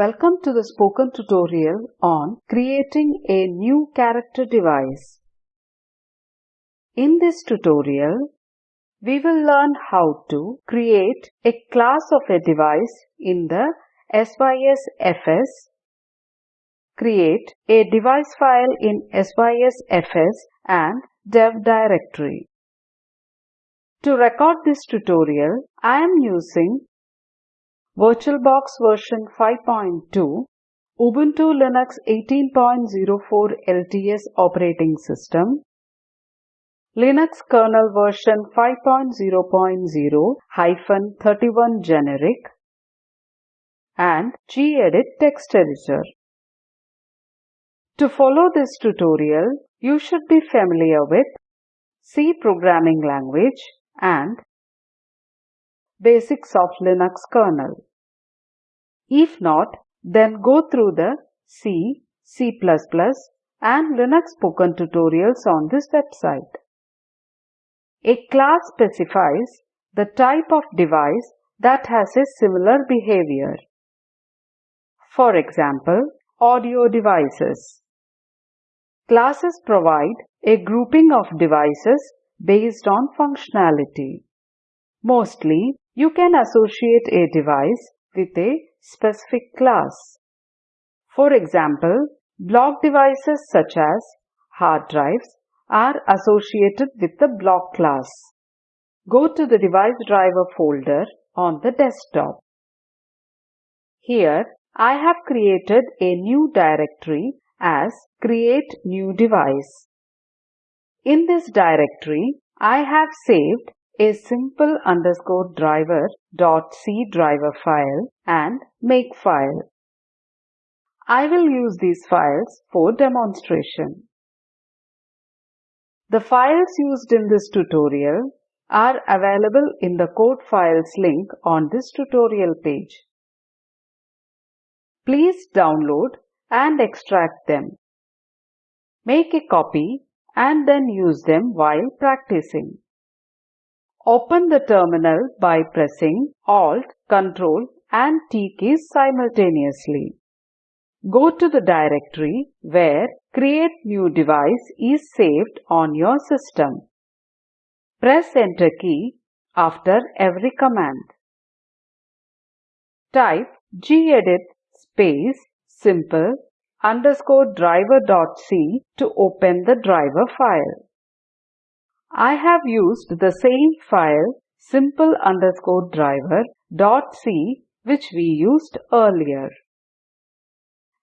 Welcome to the spoken tutorial on creating a new character device. In this tutorial, we will learn how to create a class of a device in the SYSFS, create a device file in SYSFS and dev directory. To record this tutorial, I am using VirtualBox version 5.2, Ubuntu Linux 18.04 LTS operating system, Linux kernel version 5.0.0-31 generic, and gedit text editor. To follow this tutorial, you should be familiar with C programming language and basics of Linux kernel. If not, then go through the C, C++ and Linux spoken tutorials on this website. A class specifies the type of device that has a similar behavior. For example, audio devices. Classes provide a grouping of devices based on functionality. Mostly, you can associate a device with a specific class. For example, block devices such as hard drives are associated with the block class. Go to the device driver folder on the desktop. Here, I have created a new directory as create new device. In this directory, I have saved a simple underscore driver dot c driver file and make file. I will use these files for demonstration. The files used in this tutorial are available in the code files link on this tutorial page. Please download and extract them. Make a copy and then use them while practicing. Open the terminal by pressing Alt, Ctrl and T keys simultaneously. Go to the directory where Create New Device is saved on your system. Press Enter key after every command. Type gedit space simple underscore driver.c to open the driver file. I have used the same file simple underscore driver dot c which we used earlier.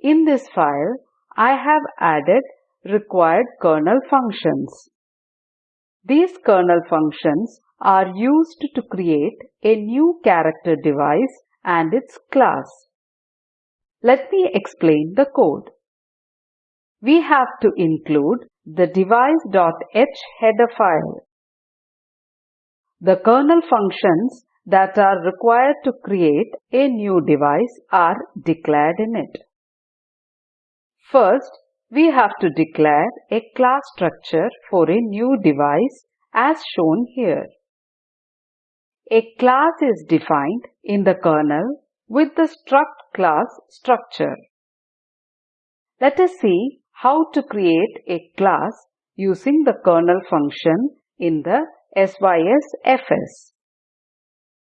In this file, I have added required kernel functions. These kernel functions are used to create a new character device and its class. Let me explain the code. We have to include the device.h header file. The kernel functions that are required to create a new device are declared in it. First, we have to declare a class structure for a new device as shown here. A class is defined in the kernel with the struct class structure. Let us see how to create a class using the kernel function in the SYSFS.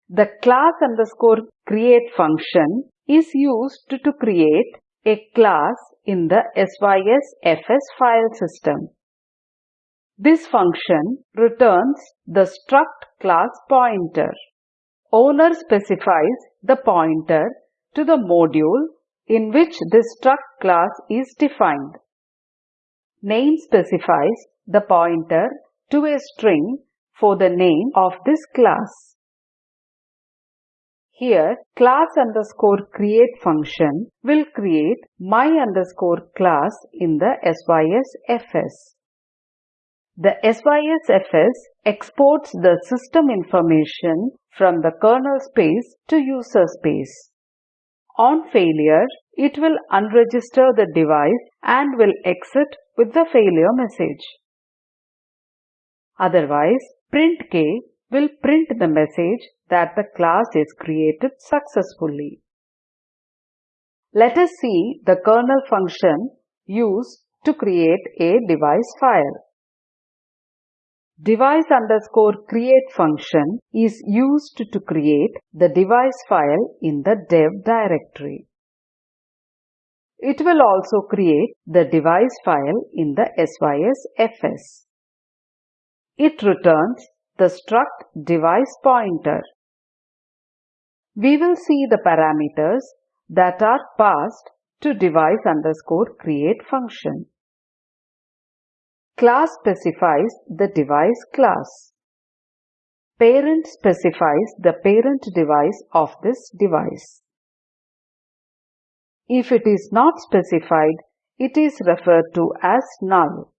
The class underscore create function is used to create a class in the SYSFS file system. This function returns the struct class pointer. Owner specifies the pointer to the module in which this struct class is defined. Name specifies the pointer to a string for the name of this class. Here, class underscore create function will create my underscore class in the SYSFS. The SYSFS exports the system information from the kernel space to user space. On failure, it will unregister the device and will exit with the failure message. Otherwise, print k will print the message that the class is created successfully. Let us see the kernel function used to create a device file. Device underscore create function is used to create the device file in the dev directory. It will also create the device file in the sysfs. It returns the struct device pointer. We will see the parameters that are passed to device underscore create function. Class specifies the device class. Parent specifies the parent device of this device. If it is not specified, it is referred to as null.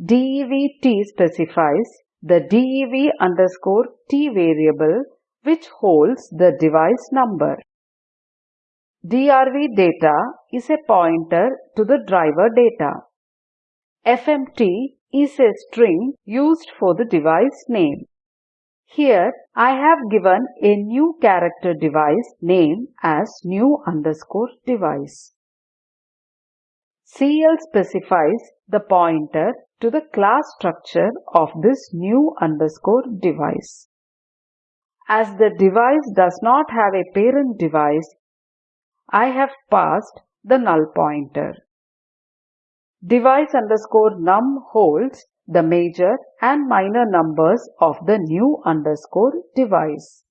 DEVT specifies the DEV underscore T variable which holds the device number. DRV data is a pointer to the driver data. FMT is a string used for the device name. Here I have given a new character device name as new underscore device. CL specifies the pointer to the class structure of this new underscore device. As the device does not have a parent device, I have passed the null pointer. Device underscore num holds the major and minor numbers of the new underscore device.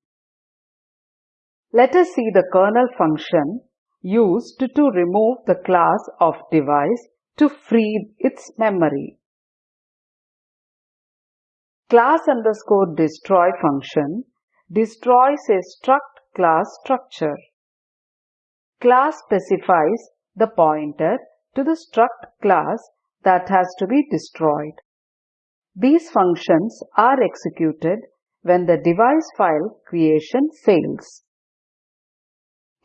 Let us see the kernel function used to remove the class of device to free its memory. Class underscore destroy function destroys a struct class structure. Class specifies the pointer to the struct class that has to be destroyed. These functions are executed when the device file creation fails.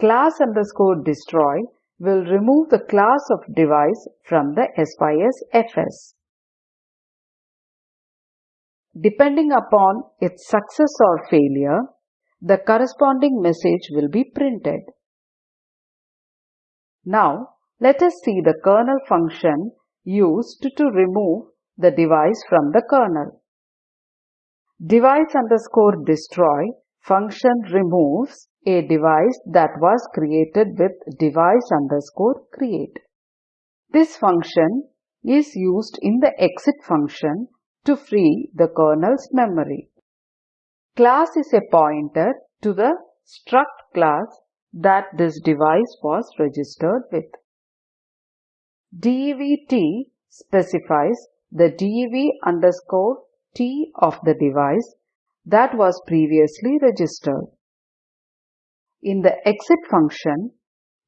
Class underscore destroy will remove the class of device from the SYS FS. Depending upon its success or failure, the corresponding message will be printed. Now, let us see the kernel function used to remove the device from the kernel. Device underscore destroy function removes a device that was created with device underscore create. This function is used in the exit function to free the kernel's memory. Class is a pointer to the struct class that this device was registered with. DEVT specifies the DEV underscore T of the device that was previously registered. In the exit function,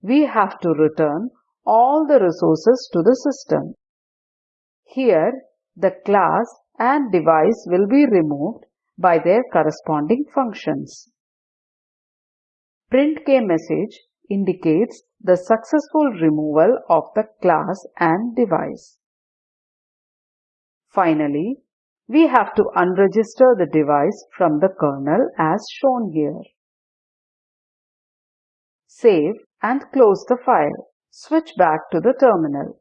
we have to return all the resources to the system. Here, the class and device will be removed by their corresponding functions. Print K message indicates the successful removal of the class and device. Finally, we have to unregister the device from the kernel as shown here. Save and close the file. Switch back to the terminal.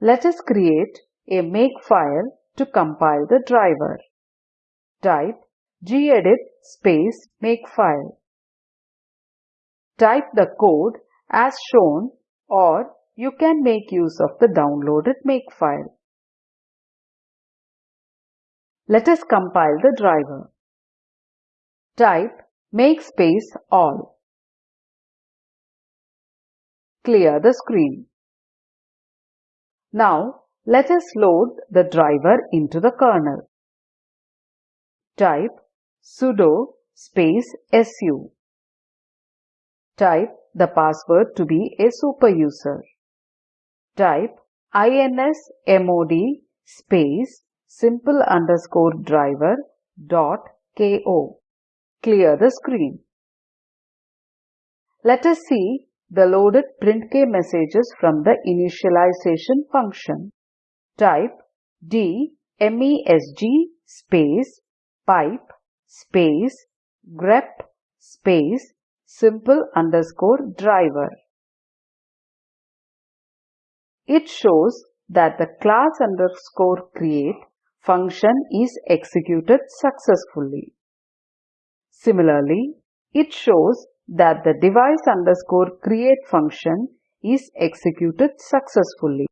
Let us create a makefile to compile the driver. Type gedit space makefile. Type the code as shown or you can make use of the downloaded makefile. Let us compile the driver. Type make space all. Clear the screen. Now let us load the driver into the kernel. Type sudo space su. Type the password to be a super user. Type insmod space simple underscore driver dot ko. Clear the screen. Let us see the loaded printk messages from the initialization function. Type d mesg space pipe space grep space simple underscore driver. It shows that the class underscore create function is executed successfully. Similarly, it shows that the device underscore create function is executed successfully.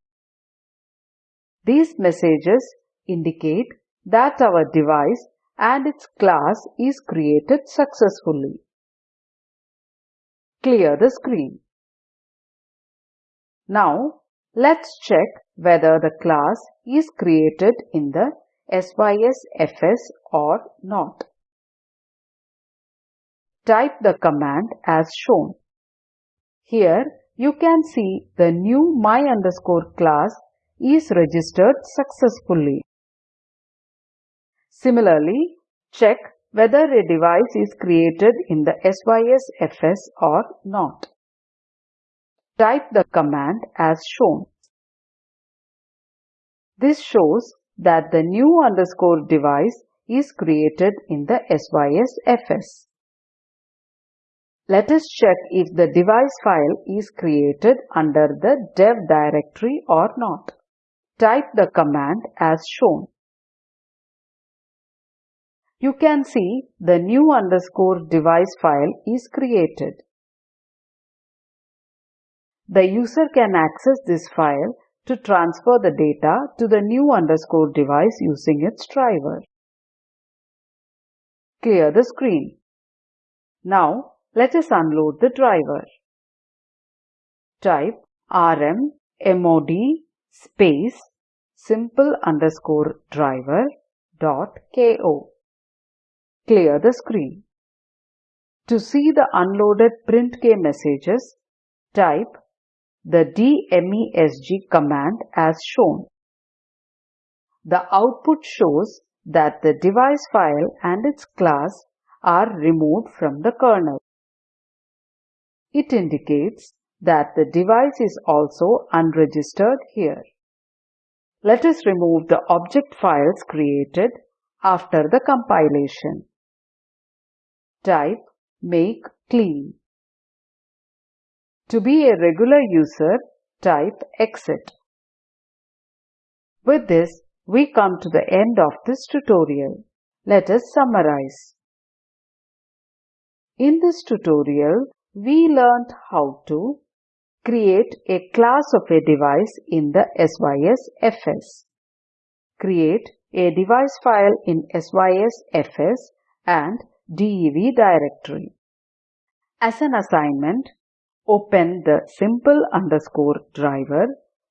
These messages indicate that our device and its class is created successfully. Clear the screen. Now, let's check whether the class is created in the SYSFS or not. Type the command as shown. Here you can see the new my underscore class is registered successfully. Similarly, check whether a device is created in the SYSFS or not. Type the command as shown. This shows that the new underscore device is created in the SYSFS. Let us check if the device file is created under the dev directory or not. Type the command as shown. You can see the new underscore device file is created. The user can access this file to transfer the data to the new underscore device using its driver. Clear the screen. Now let us unload the driver. Type rm mod space simple underscore driver dot ko. Clear the screen. To see the unloaded printk messages, type the dmesg command as shown. The output shows that the device file and its class are removed from the kernel. It indicates that the device is also unregistered here. Let us remove the object files created after the compilation. Type make clean. To be a regular user, type exit. With this, we come to the end of this tutorial. Let us summarize. In this tutorial, we learned how to create a class of a device in the SYSFS, create a device file in SYSFS and DEV directory. As an assignment, open the simple underscore driver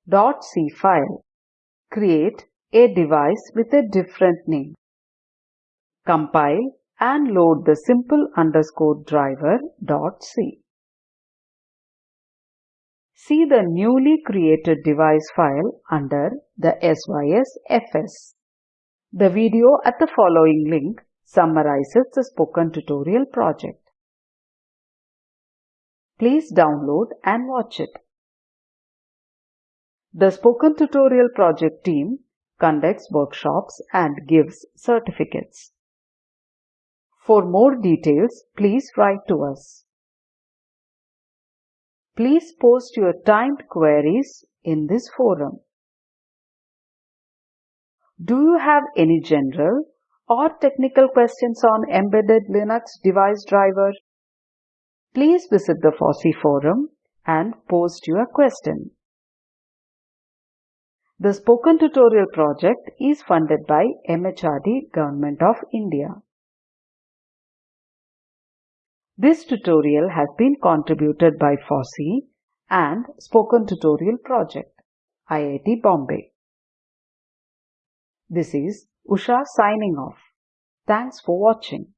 dot C file. Create a device with a different name. Compile and load the simple underscore driver dot C. See the newly created device file under the SYSFS. The video at the following link summarizes the spoken tutorial project. Please download and watch it. The Spoken Tutorial Project team conducts workshops and gives certificates. For more details, please write to us. Please post your timed queries in this forum. Do you have any general or technical questions on embedded Linux device driver? Please visit the FOSSEE forum and post your question. The Spoken Tutorial project is funded by MHRD Government of India. This tutorial has been contributed by FOSSEE and Spoken Tutorial Project, IIT Bombay. This is Usha signing off. Thanks for watching.